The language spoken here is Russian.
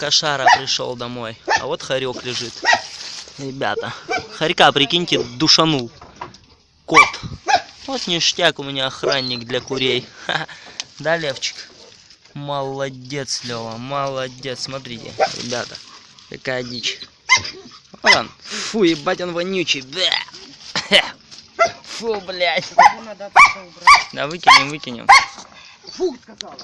Кошара пришел домой. А вот хорек лежит. Ребята. Хорька, прикиньте, душанул. Кот. Вот ништяк у меня охранник для курей. Ха-ха. Да, Левчик? Молодец, Лева, молодец. Смотрите, ребята, какая дичь. Вот он. Фу, ебать, он вонючий. Бля. Фу, блядь. Да, выкинем, выкинем. Фу, сказала.